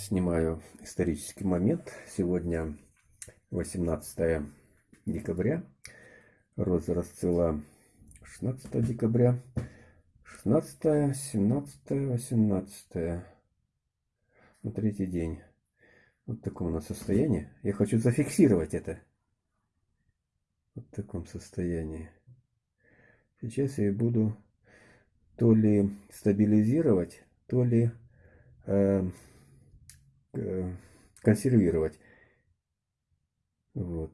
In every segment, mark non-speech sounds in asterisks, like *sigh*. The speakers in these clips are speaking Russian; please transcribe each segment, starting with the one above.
Снимаю исторический момент. Сегодня 18 декабря. Роза расцвела 16 декабря. 16, 17, 18. На третий день. Вот в таком у нас состоянии. Я хочу зафиксировать это. Вот в таком состоянии. Сейчас я буду то ли стабилизировать, то ли э, э, консервировать. Вот.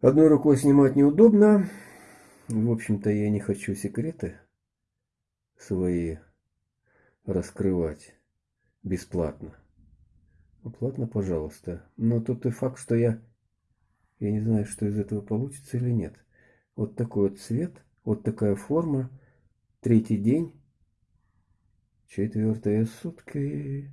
Одной рукой снимать неудобно. В общем-то, я не хочу секреты свои раскрывать бесплатно. Платно, пожалуйста. Но тут и факт, что я... Я не знаю, что из этого получится или нет. Вот такой вот цвет, вот такая форма. Третий день. Четвертые сутки.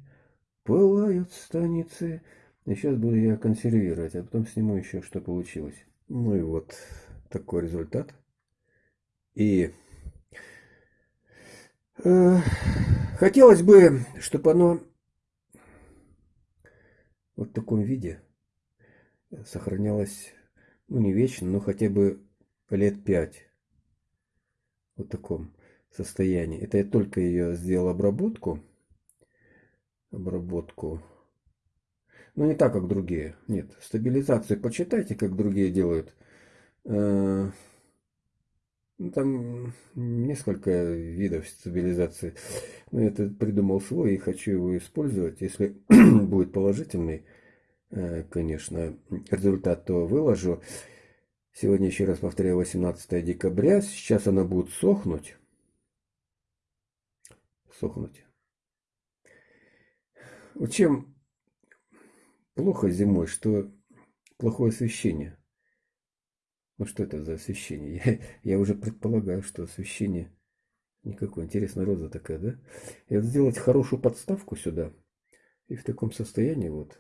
Пылают станицы. И сейчас буду я консервировать, а потом сниму еще, что получилось. Ну и вот такой результат. И э, хотелось бы, чтобы оно вот в таком виде сохранялось, ну не вечно, но хотя бы лет пять. Вот таком состоянии. Это я только ее сделал обработку. Обработку. Но не так, как другие. Нет, стабилизацию почитайте, как другие делают. Э, ну, там несколько видов стабилизации. Но я придумал свой и хочу его использовать. Если *clears throat* будет положительный, э, конечно, результат, то выложу. Сегодня, еще раз повторяю, 18 декабря. Сейчас она будет сохнуть. Сохнуть. Вот чем плохо зимой, что плохое освещение. Ну что это за освещение? Я, я уже предполагаю, что освещение никакое. Интересная роза такая, да? И вот сделать хорошую подставку сюда. И в таком состоянии вот